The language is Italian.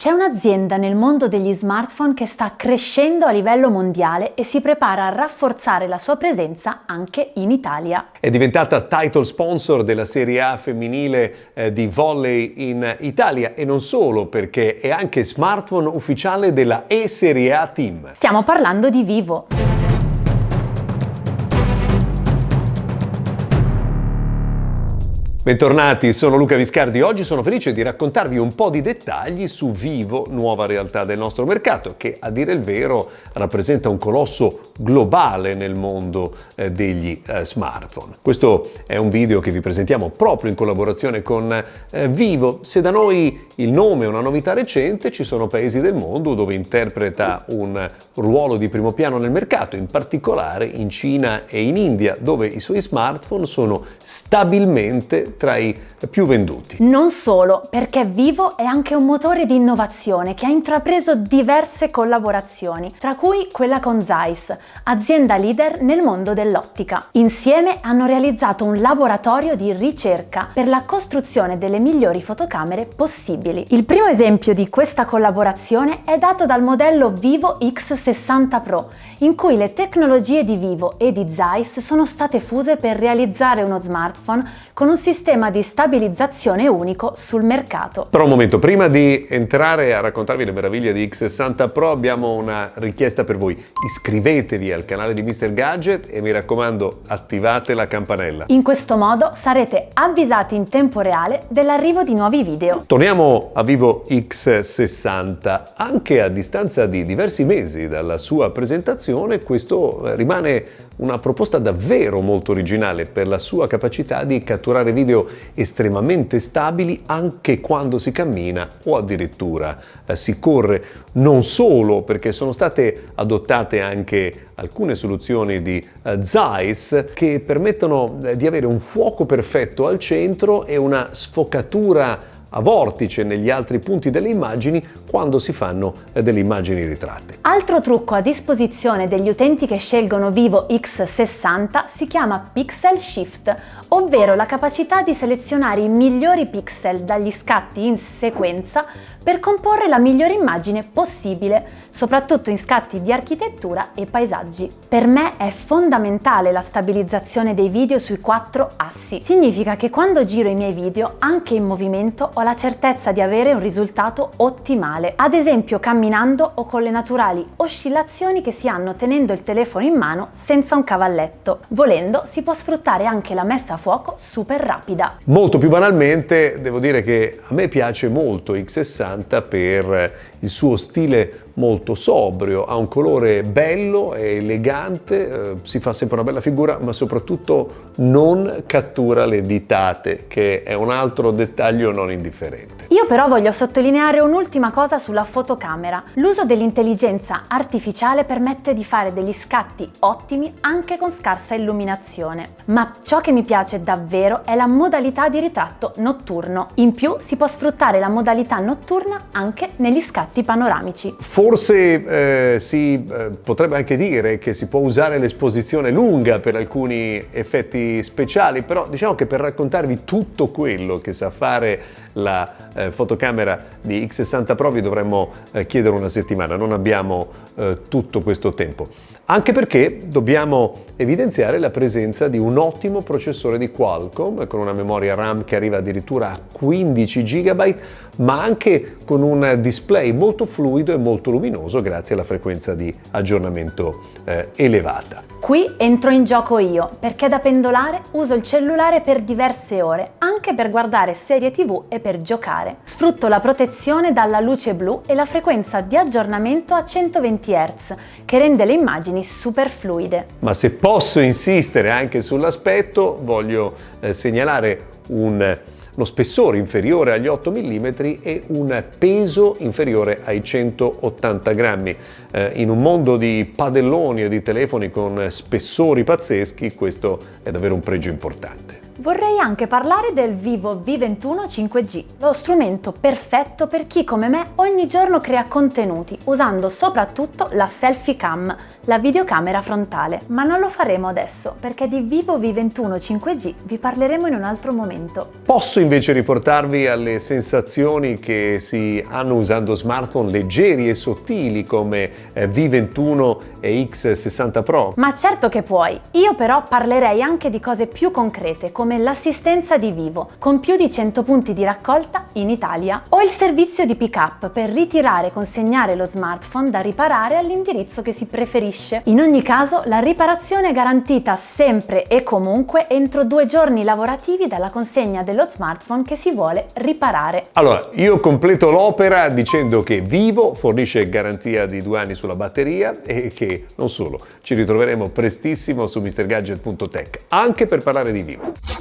C'è un'azienda nel mondo degli smartphone che sta crescendo a livello mondiale e si prepara a rafforzare la sua presenza anche in Italia. È diventata title sponsor della Serie A femminile eh, di volley in Italia e non solo perché è anche smartphone ufficiale della E-Serie A Team. Stiamo parlando di Vivo. Bentornati, sono Luca Viscardi. Oggi sono felice di raccontarvi un po' di dettagli su Vivo, nuova realtà del nostro mercato, che a dire il vero rappresenta un colosso globale nel mondo eh, degli eh, smartphone. Questo è un video che vi presentiamo proprio in collaborazione con eh, Vivo. Se da noi il nome è una novità recente, ci sono paesi del mondo dove interpreta un ruolo di primo piano nel mercato, in particolare in Cina e in India, dove i suoi smartphone sono stabilmente tra i più venduti. Non solo, perché Vivo è anche un motore di innovazione che ha intrapreso diverse collaborazioni, tra cui quella con Zeiss, azienda leader nel mondo dell'ottica. Insieme hanno realizzato un laboratorio di ricerca per la costruzione delle migliori fotocamere possibili. Il primo esempio di questa collaborazione è dato dal modello Vivo X60 Pro, in cui le tecnologie di Vivo e di Zeiss sono state fuse per realizzare uno smartphone con un sistema sistema di stabilizzazione unico sul mercato. Però un momento, prima di entrare a raccontarvi le meraviglie di X60 Pro abbiamo una richiesta per voi. Iscrivetevi al canale di Mr. Gadget e mi raccomando attivate la campanella. In questo modo sarete avvisati in tempo reale dell'arrivo di nuovi video. Torniamo a Vivo X60. Anche a distanza di diversi mesi dalla sua presentazione questo rimane una proposta davvero molto originale per la sua capacità di catturare video estremamente stabili anche quando si cammina o addirittura eh, si corre. Non solo perché sono state adottate anche alcune soluzioni di eh, Zeiss che permettono eh, di avere un fuoco perfetto al centro e una sfocatura a vortice negli altri punti delle immagini quando si fanno eh, delle immagini ritratte. Altro trucco a disposizione degli utenti che scelgono Vivo X60 si chiama Pixel Shift, ovvero la capacità di selezionare i migliori pixel dagli scatti in sequenza per comporre la migliore immagine possibile, soprattutto in scatti di architettura e paesaggi. Per me è fondamentale la stabilizzazione dei video sui quattro assi. Significa che quando giro i miei video, anche in movimento, ho la certezza di avere un risultato ottimale, ad esempio camminando o con le naturali oscillazioni che si hanno tenendo il telefono in mano senza un cavalletto. Volendo si può sfruttare anche la messa a fuoco super rapida. Molto più banalmente devo dire che a me piace molto X60 per il suo stile molto sobrio, ha un colore bello e elegante, eh, si fa sempre una bella figura, ma soprattutto non cattura le ditate, che è un altro dettaglio non indifferente. Io però voglio sottolineare un'ultima cosa sulla fotocamera. L'uso dell'intelligenza artificiale permette di fare degli scatti ottimi anche con scarsa illuminazione. Ma ciò che mi piace davvero è la modalità di ritratto notturno. In più si può sfruttare la modalità notturna anche negli scatti panoramici. Forse eh, si eh, potrebbe anche dire che si può usare l'esposizione lunga per alcuni effetti speciali, però diciamo che per raccontarvi tutto quello che sa fare la eh, fotocamera di X60 Pro vi dovremmo eh, chiedere una settimana, non abbiamo eh, tutto questo tempo. Anche perché dobbiamo evidenziare la presenza di un ottimo processore di Qualcomm con una memoria RAM che arriva addirittura a 15 GB, ma anche con un display molto fluido e molto luminoso grazie alla frequenza di aggiornamento eh, elevata. Qui entro in gioco io, perché da pendolare uso il cellulare per diverse ore, anche per guardare serie tv e per giocare. Sfrutto la protezione dalla luce blu e la frequenza di aggiornamento a 120 Hz, che rende le immagini super fluide. Ma se posso insistere anche sull'aspetto, voglio eh, segnalare un uno spessore inferiore agli 8 mm e un peso inferiore ai 180 grammi. Eh, in un mondo di padelloni e di telefoni con spessori pazzeschi questo è davvero un pregio importante. Vorrei anche parlare del Vivo V21 5G, lo strumento perfetto per chi come me ogni giorno crea contenuti usando soprattutto la selfie cam, la videocamera frontale. Ma non lo faremo adesso perché di Vivo V21 5G vi parleremo in un altro momento. Posso invece riportarvi alle sensazioni che si hanno usando smartphone leggeri e sottili come eh, V21 e X60 Pro? Ma certo che puoi! Io però parlerei anche di cose più concrete come l'assistenza di Vivo, con più di 100 punti di raccolta in Italia, o il servizio di pick-up per ritirare e consegnare lo smartphone da riparare all'indirizzo che si preferisce. In ogni caso, la riparazione è garantita sempre e comunque entro due giorni lavorativi dalla consegna dello smartphone che si vuole riparare. Allora, io completo l'opera dicendo che Vivo fornisce garanzia di due anni sulla batteria e che non solo, ci ritroveremo prestissimo su mrgadget.tech anche per parlare di Vivo.